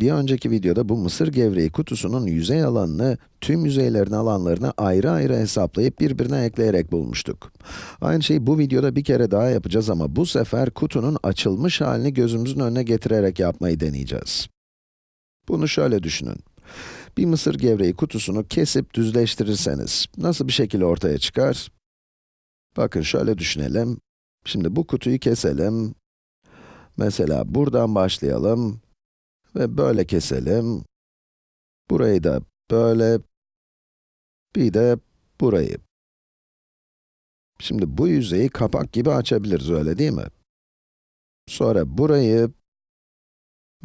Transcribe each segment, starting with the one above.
Bir önceki videoda bu mısır gevreği kutusunun yüzey alanını, tüm yüzeylerin alanlarını ayrı ayrı hesaplayıp birbirine ekleyerek bulmuştuk. Aynı şeyi bu videoda bir kere daha yapacağız ama bu sefer kutunun açılmış halini gözümüzün önüne getirerek yapmayı deneyeceğiz. Bunu şöyle düşünün. Bir mısır gevreği kutusunu kesip düzleştirirseniz, nasıl bir şekil ortaya çıkar? Bakın şöyle düşünelim. Şimdi bu kutuyu keselim. Mesela buradan başlayalım. Ve böyle keselim. Burayı da böyle. Bir de burayı. Şimdi bu yüzeyi kapak gibi açabiliriz, öyle değil mi? Sonra burayı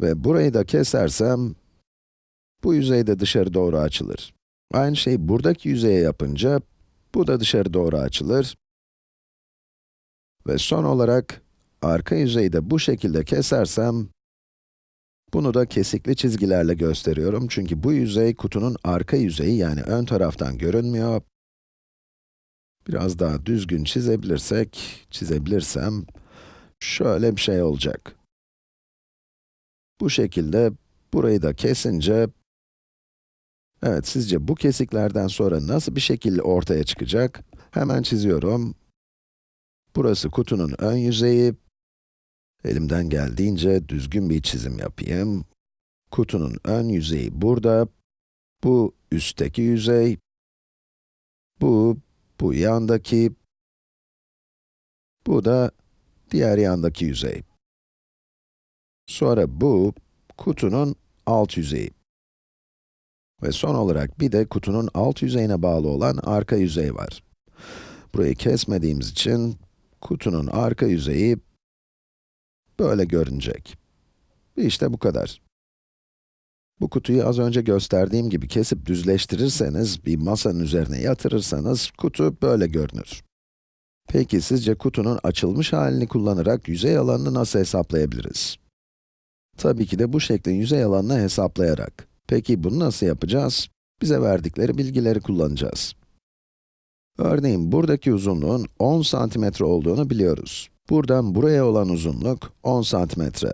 ve burayı da kesersem, bu yüzey de dışarı doğru açılır. Aynı şeyi buradaki yüzeye yapınca, bu da dışarı doğru açılır. Ve son olarak, arka yüzeyi de bu şekilde kesersem, bunu da kesikli çizgilerle gösteriyorum çünkü bu yüzey kutunun arka yüzeyi yani ön taraftan görünmüyor. Biraz daha düzgün çizebilirsek, çizebilirsem, şöyle bir şey olacak. Bu şekilde, burayı da kesince, evet sizce bu kesiklerden sonra nasıl bir şekil ortaya çıkacak? Hemen çiziyorum. Burası kutunun ön yüzeyi. Elimden geldiğince düzgün bir çizim yapayım. Kutunun ön yüzeyi burada. Bu üstteki yüzey. Bu, bu yandaki. Bu da diğer yandaki yüzey. Sonra bu, kutunun alt yüzeyi. Ve son olarak bir de kutunun alt yüzeyine bağlı olan arka yüzey var. Burayı kesmediğimiz için kutunun arka yüzeyi böyle görünecek. İşte bu kadar. Bu kutuyu az önce gösterdiğim gibi kesip düzleştirirseniz, bir masanın üzerine yatırırsanız, kutu böyle görünür. Peki sizce kutunun açılmış halini kullanarak yüzey alanını nasıl hesaplayabiliriz? Tabii ki de bu şeklin yüzey alanını hesaplayarak. Peki bunu nasıl yapacağız? Bize verdikleri bilgileri kullanacağız. Örneğin buradaki uzunluğun 10 santimetre olduğunu biliyoruz. Buradan buraya olan uzunluk 10 santimetre.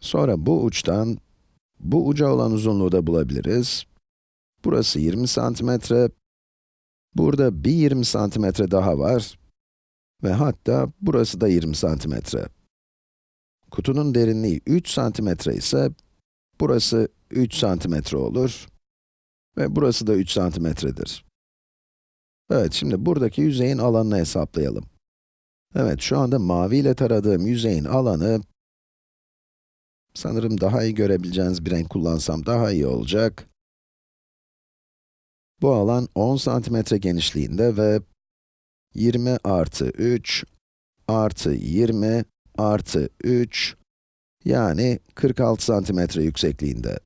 Sonra bu uçtan bu uca olan uzunluğu da bulabiliriz. Burası 20 santimetre. Burada bir 20 santimetre daha var. Ve hatta burası da 20 santimetre. Kutunun derinliği 3 santimetre ise, burası 3 santimetre olur. Ve burası da 3 santimetredir. Evet, şimdi buradaki yüzeyin alanını hesaplayalım. Evet, şu anda mavi ile taradığım yüzeyin alanı, sanırım daha iyi görebileceğiniz bir renk kullansam daha iyi olacak. Bu alan 10 santimetre genişliğinde ve 20 artı 3 artı 20 artı 3, yani 46 santimetre yüksekliğinde.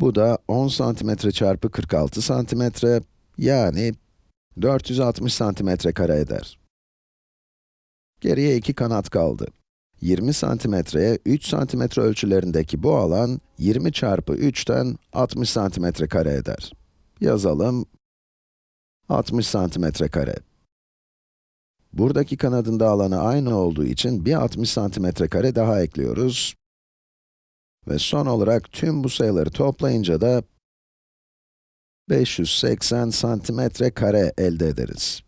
Bu da 10 santimetre çarpı 46 santimetre, yani 460 santimetre kare eder. Geriye iki kanat kaldı. 20 santimetreye 3 santimetre ölçülerindeki bu alan, 20 çarpı 3'ten 60 santimetre kare eder. Yazalım, 60 santimetre kare. Buradaki kanadın da alanı aynı olduğu için bir 60 santimetre kare daha ekliyoruz. Ve son olarak tüm bu sayıları toplayınca da 580 santimetre kare elde ederiz.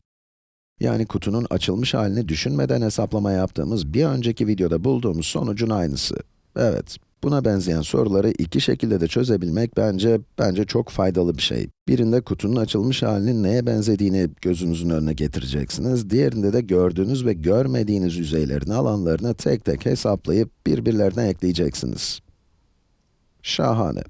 Yani kutunun açılmış halini düşünmeden hesaplama yaptığımız bir önceki videoda bulduğumuz sonucun aynısı. Evet, buna benzeyen soruları iki şekilde de çözebilmek bence, bence çok faydalı bir şey. Birinde kutunun açılmış halinin neye benzediğini gözünüzün önüne getireceksiniz. Diğerinde de gördüğünüz ve görmediğiniz yüzeylerin alanlarını tek tek hesaplayıp birbirlerine ekleyeceksiniz. Şahane.